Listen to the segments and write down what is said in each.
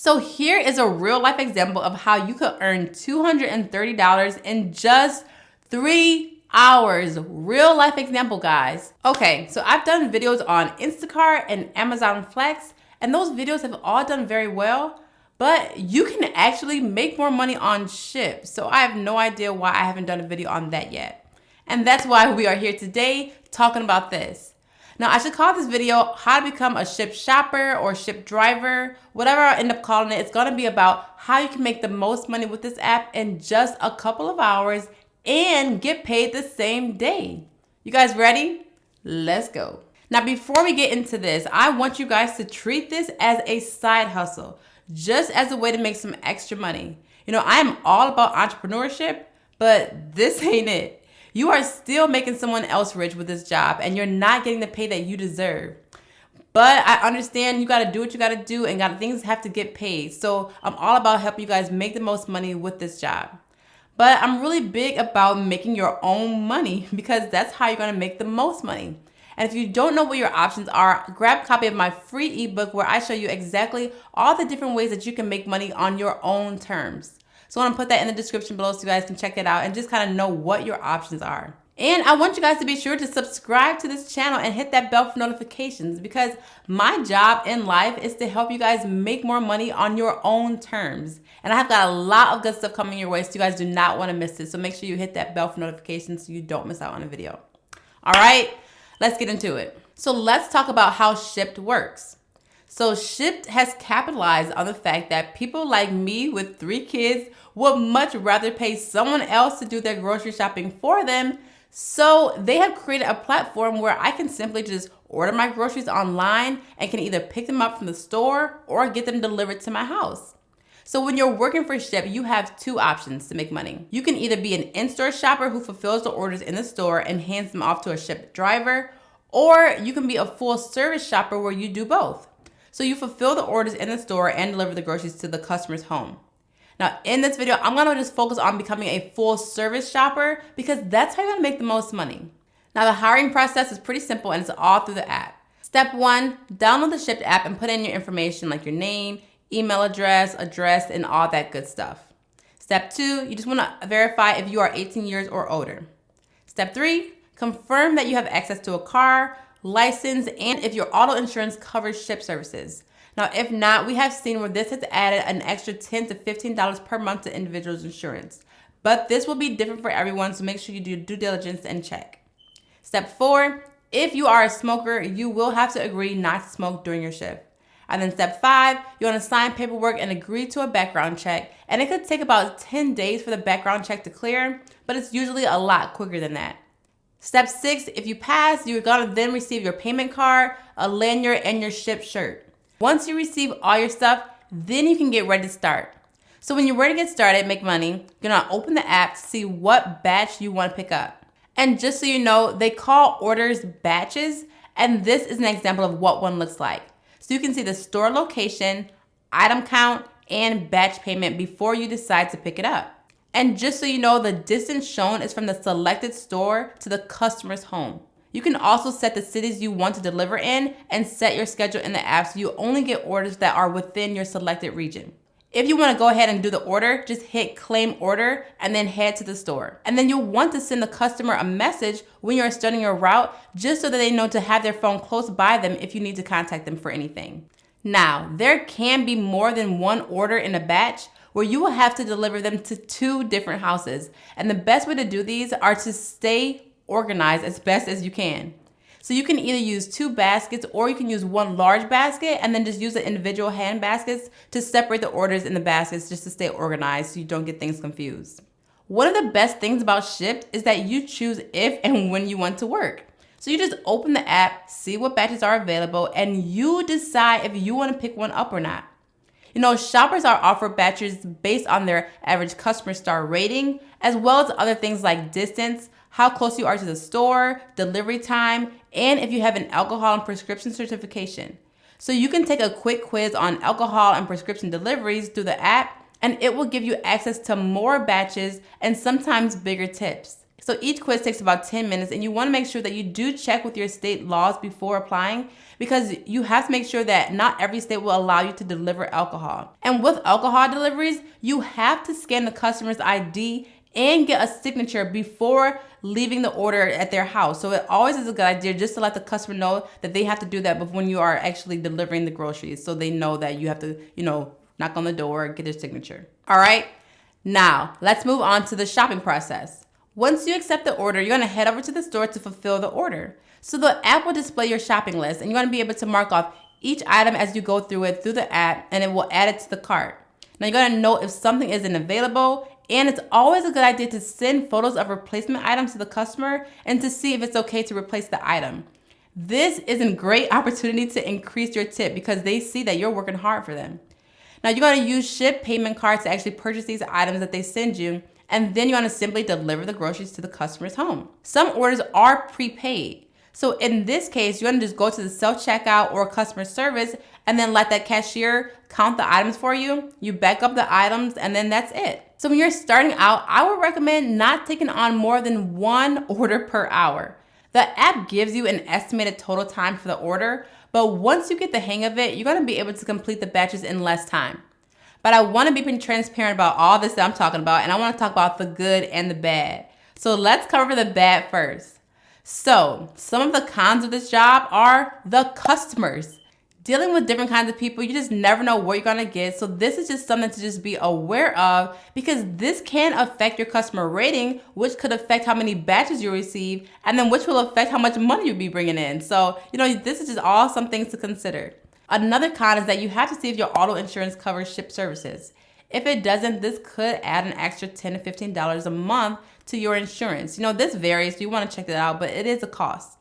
So here is a real life example of how you could earn $230 in just three hours. Real life example, guys. Okay, so I've done videos on Instacart and Amazon Flex, and those videos have all done very well, but you can actually make more money on Shipt. So I have no idea why I haven't done a video on that yet. And that's why we are here today talking about this. Now I should call this video how to become a Shipt shopper or Shipt driver, whatever I end up calling it. It's gonna be about how you can make the most money with this app in just a couple of hours and get paid the same day. You guys ready? Let's go. Now, before we get into this, I want you guys to treat this as a side hustle, just as a way to make some extra money. You know, I am all about entrepreneurship, but this ain't it. You are still making someone else rich with this job and you're not getting the pay that you deserve. But I understand you got to do what you got to do and got things have to get paid. So I'm all about helping you guys make the most money with this job. But I'm really big about making your own money because that's how you're going to make the most money. And if you don't know what your options are, grab a copy of my free ebook where I show you exactly all the different ways that you can make money on your own terms. So I'm gonna put that in the description below so you guys can check it out and just kind of know what your options are. And I want you guys to be sure to subscribe to this channel and hit that bell for notifications because my job in life is to help you guys make more money on your own terms. And I have got a lot of good stuff coming your way, so you guys do not want to miss it. So make sure you hit that bell for notifications so you don't miss out on a video. All right, let's get into it. So let's talk about how Shipt works. So Shipt has capitalized on the fact that people like me with three kids would much rather pay someone else to do their grocery shopping for them. So they have created a platform where I can simply just order my groceries online and can either pick them up from the store or get them delivered to my house. So when you're working for Shipt, you have two options to make money. You can either be an in-store shopper who fulfills the orders in the store and hands them off to a Shipt driver, or you can be a full service shopper where you do both. So you fulfill the orders in the store and deliver the groceries to the customer's home. Now in this video, I'm gonna just focus on becoming a full service shopper because that's how you're gonna make the most money. Now the hiring process is pretty simple and it's all through the app. Step one, download the Shipt app and put in your information like your name, email address, address, and all that good stuff. Step two, you just wanna verify if you are 18 years or older. Step three, confirm that you have access to a car, license, and if your auto insurance covers Shipt services. Now, if not, we have seen where this has added an extra 10 to $15 per month to individuals' insurance. But this will be different for everyone, so make sure you do due diligence and check. Step four, if you are a smoker, you will have to agree not to smoke during your shift. And then step five, you want to sign paperwork and agree to a background check. And it could take about 10 days for the background check to clear, but it's usually a lot quicker than that. Step six, if you pass, you're gonna then receive your payment card, a lanyard, and your Shipt shirt. Once you receive all your stuff, then you can get ready to start. So when you're ready to get started, make money, you're gonna open the app to see what batch you wanna pick up. And just so you know, they call orders batches, and this is an example of what one looks like. So you can see the store location, item count, and batch payment before you decide to pick it up. And just so you know, the distance shown is from the selected store to the customer's home. You can also set the cities you want to deliver in and set your schedule in the app so you only get orders that are within your selected region. If you want to go ahead and do the order, just hit claim order and then head to the store. And then you'll want to send the customer a message when you're starting your route just so that they know to have their phone close by them if you need to contact them for anything. Now, there can be more than one order in a batch where you will have to deliver them to two different houses. And the best way to do these are to stay organized as best as you can. So you can either use two baskets or you can use one large basket and then just use the individual hand baskets to separate the orders in the baskets just to stay organized so you don't get things confused. One of the best things about Shipt is that you choose if and when you want to work. So you just open the app, see what batches are available, and you decide if you want to pick one up or not. You know, shoppers are offered batches based on their average customer star rating, as well as other things like distance, how close you are to the store, delivery time, and if you have an alcohol and prescription certification. So you can take a quick quiz on alcohol and prescription deliveries through the app, and it will give you access to more batches and sometimes bigger tips. So each quiz takes about 10 minutes and you wanna make sure that you do check with your state laws before applying because you have to make sure that not every state will allow you to deliver alcohol. And with alcohol deliveries, you have to scan the customer's ID and get a signature before leaving the order at their house. So it always is a good idea just to let the customer know that they have to do that when you are actually delivering the groceries. So they know that you have to, you know, knock on the door, get their signature. All right. Now let's move on to the shopping process. Once you accept the order, you're gonna head over to the store to fulfill the order. So the app will display your shopping list and you're gonna be able to mark off each item as you go through it through the app and it will add it to the cart. Now you're gonna know if something isn't available and it's always a good idea to send photos of replacement items to the customer and to see if it's okay to replace the item. This is a great opportunity to increase your tip because they see that you're working hard for them. Now you're gonna use Shipt payment cards to actually purchase these items that they send you and then you're gonna simply deliver the groceries to the customer's home. Some orders are prepaid. So in this case, you're gonna just go to the self-checkout or customer service and then let that cashier count the items for you. You back up the items and then that's it. So when you're starting out, I would recommend not taking on more than one order per hour. The app gives you an estimated total time for the order, but once you get the hang of it, you're gonna be able to complete the batches in less time. But I wanna be transparent about all this that I'm talking about, and I wanna talk about the good and the bad. So let's cover the bad first. So some of the cons of this job are the customers. Dealing with different kinds of people, you just never know what you're gonna get. So this is just something to just be aware of because this can affect your customer rating, which could affect how many batches you receive, and then which will affect how much money you'll be bringing in. So, you know, this is just all some things to consider. Another con is that you have to see if your auto insurance covers Shipt services. If it doesn't, this could add an extra 10 to $15 a month to your insurance. You know, this varies, so you want to check that out, but it is a cost.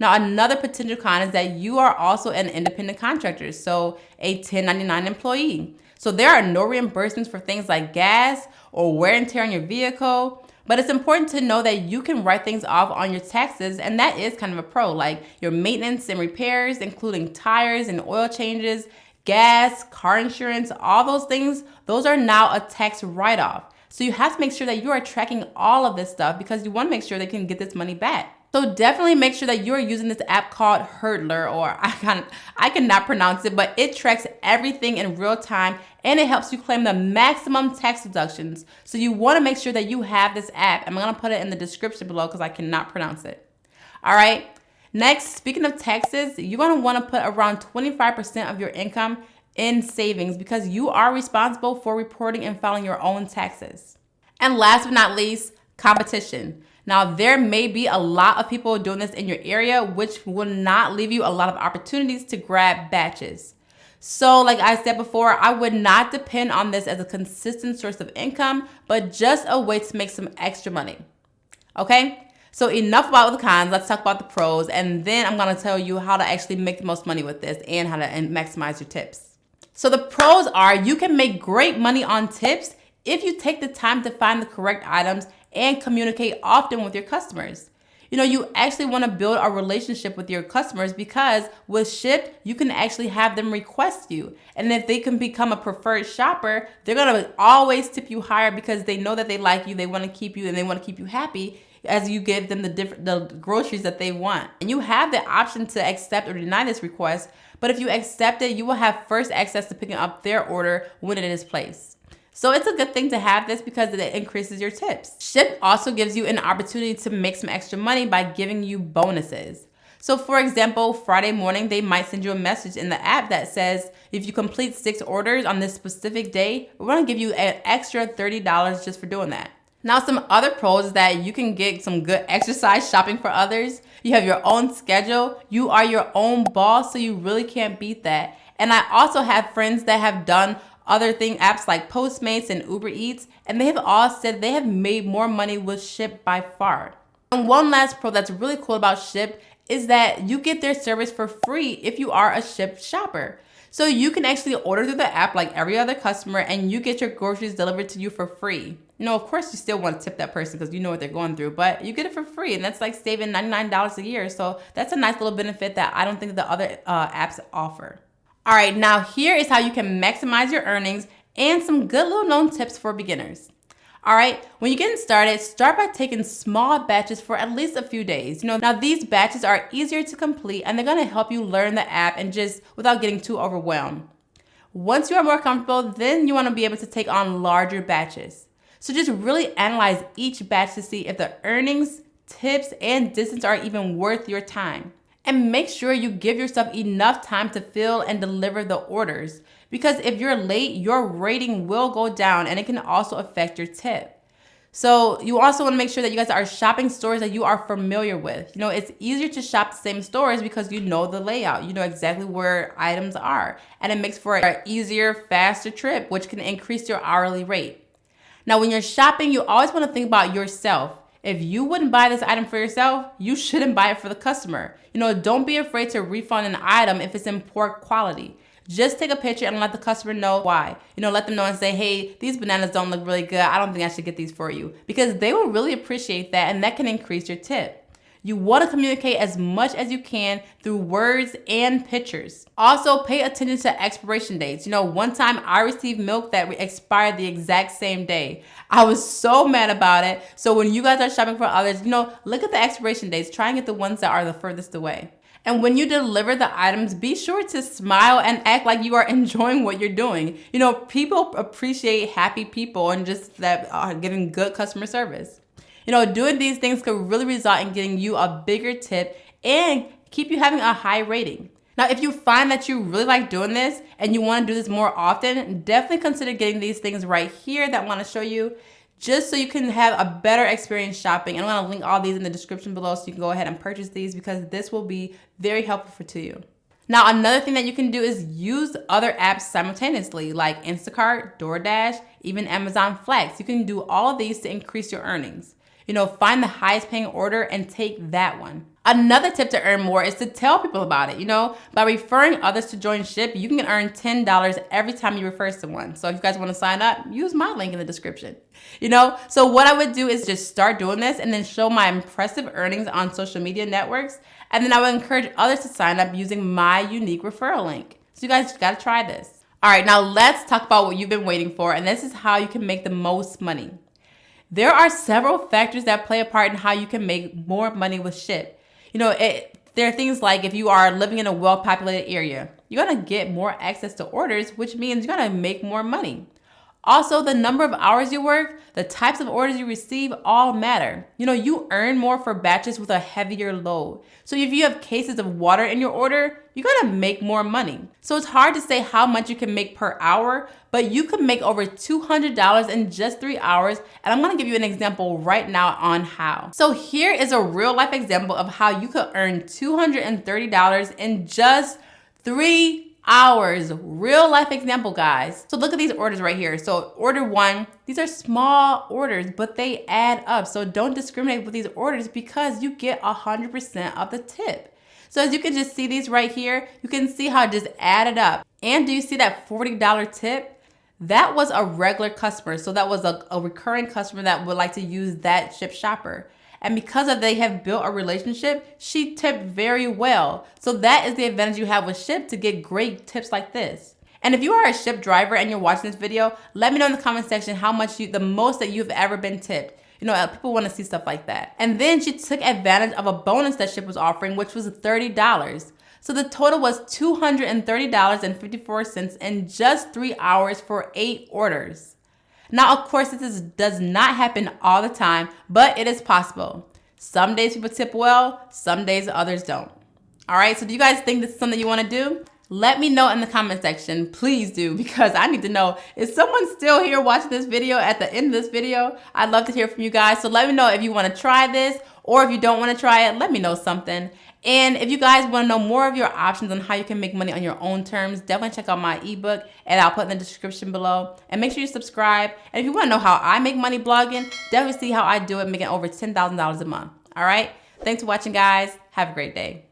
Now, another potential con is that you are also an independent contractor, so a 1099 employee. So there are no reimbursements for things like gas or wear and tear on your vehicle. But it's important to know that you can write things off on your taxes, and that is kind of a pro, like your maintenance and repairs, including tires and oil changes, gas, car insurance, all those things, those are now a tax write off. So you have to make sure that you are tracking all of this stuff because you want to make sure they can get this money back. So definitely make sure that you're using this app called Hurdlr, or I can I cannot pronounce it, but it tracks everything in real time and it helps you claim the maximum tax deductions. So you want to make sure that you have this app. I'm gonna put it in the description below because I cannot pronounce it. All right. Next, speaking of taxes, you're gonna want to put around 25% of your income in savings because you are responsible for reporting and filing your own taxes. And last but not least, competition. Now, there may be a lot of people doing this in your area, which will not leave you a lot of opportunities to grab batches. So like I said before, I would not depend on this as a consistent source of income, but just a way to make some extra money. Okay? So enough about the cons, let's talk about the pros, and then I'm gonna tell you how to actually make the most money with this and how to maximize your tips. So the pros are you can make great money on tips if you take the time to find the correct items and communicate often with your customers. You know, you actually want to build a relationship with your customers because with Shipt, you can actually have them request you. And if they can become a preferred shopper, they're going to always tip you higher because they know that they like you, they want to keep you, and they want to keep you happy as you give them the different the groceries that they want. And you have the option to accept or deny this request, but if you accept it, you will have first access to picking up their order when it is placed. So it's a good thing to have this because it increases your tips. Shipt also gives you an opportunity to make some extra money by giving you bonuses. So for example, Friday morning, they might send you a message in the app that says, if you complete six orders on this specific day, we're gonna give you an extra $30 just for doing that. Now, some other pros is that you can get some good exercise shopping for others. You have your own schedule. You are your own boss, so you really can't beat that. And I also have friends that have done other thing apps like Postmates and Uber Eats, and they have all said they have made more money with Shipt by far. And one last pro that's really cool about Shipt is that you get their service for free if you are a Shipt shopper. So you can actually order through the app like every other customer and you get your groceries delivered to you for free. Know, of course you still want to tip that person because you know what they're going through, but you get it for free and that's like saving $99 a year. So that's a nice little benefit that I don't think the other uh, apps offer. All right, now here is how you can maximize your earnings and some good little known tips for beginners. All right, when you're getting started, start by taking small batches for at least a few days. You know, now these batches are easier to complete and they're gonna help you learn the app and just without getting too overwhelmed. Once you are more comfortable, then you wanna be able to take on larger batches. So just really analyze each batch to see if the earnings, tips, and distance are even worth your time. And make sure you give yourself enough time to fill and deliver the orders. Because if you're late, your rating will go down and it can also affect your tip. So you also want to make sure that you guys are shopping stores that you are familiar with. You know, it's easier to shop the same stores because you know the layout. You know exactly where items are. And it makes for an easier, faster trip, which can increase your hourly rate. Now, when you're shopping, you always want to think about yourself. If you wouldn't buy this item for yourself, you shouldn't buy it for the customer. You know, don't be afraid to refund an item if it's in poor quality. Just take a picture and let the customer know why. You know, let them know and say, hey, these bananas don't look really good. I don't think I should get these for you. Because they will really appreciate that and that can increase your tip. You want to communicate as much as you can through words and pictures. Also, pay attention to expiration dates. You know, one time I received milk that expired the exact same day. I was so mad about it. So when you guys are shopping for others, you know, look at the expiration dates. Try and get the ones that are the furthest away. And when you deliver the items, be sure to smile and act like you are enjoying what you're doing. You know, people appreciate happy people and just that are giving good customer service. You know, doing these things could really result in getting you a bigger tip and keep you having a high rating. Now, if you find that you really like doing this and you want to do this more often, definitely consider getting these things right here that I want to show you just so you can have a better experience shopping. And I'm gonna link all these in the description below so you can go ahead and purchase these because this will be very helpful for to you. Now, another thing that you can do is use other apps simultaneously like Instacart, DoorDash, even Amazon Flex. You can do all of these to increase your earnings. You know, find the highest paying order and take that one. Another tip to earn more is to tell people about it. You know, by referring others to join Shipt, you can earn $10 every time you refer someone. So if you guys want to sign up, use my link in the description. You know, so what I would do is just start doing this and then show my impressive earnings on social media networks. And then I would encourage others to sign up using my unique referral link. So you guys got to try this. All right, now let's talk about what you've been waiting for. And this is how you can make the most money. There are several factors that play a part in how you can make more money with Shipt you know, it, there are things like if you are living in a well-populated area, you're gonna get more access to orders, which means you're gonna make more money. Also, the number of hours you work, the types of orders you receive all matter. You know, you earn more for batches with a heavier load. So if you have cases of water in your order, you're gonna make more money. So it's hard to say how much you can make per hour, but you can make over $200 in just three hours. And I'm gonna give you an example right now on how. So here is a real life example of how you could earn $230 in just three hours. Real life example, guys. So look at these orders right here. So order one, these are small orders, but they add up. So don't discriminate with these orders because you get 100% of the tip. So as you can just see these right here, you can see how it just added up. And do you see that $40 tip? That was a regular customer. So that was a, a recurring customer that would like to use that Shipt shopper. And because of they have built a relationship, she tipped very well. So that is the advantage you have with Shipt to get great tips like this. And if you are a Shipt driver and you're watching this video, let me know in the comment section how much you, the most that you've ever been tipped. You know, uh, people want to see stuff like that. And then she took advantage of a bonus that Shipt was offering, which was $30. So the total was $230.54 in just three hours for eight orders. Now, of course, this is, does not happen all the time, but it is possible. Some days people tip well, some days others don't. All right, so do you guys think this is something you wanna do? Let me know in the comment section, please do, because I need to know, is someone still here watching this video at the end of this video? I'd love to hear from you guys. So let me know if you wanna try this, or if you don't wanna try it, let me know something. And if you guys want to know more of your options on how you can make money on your own terms, definitely check out my ebook and I'll put in the description below. And make sure you subscribe. And if you want to know how I make money blogging, definitely see how I do it making over $10,000 a month. All right. Thanks for watching, guys. Have a great day.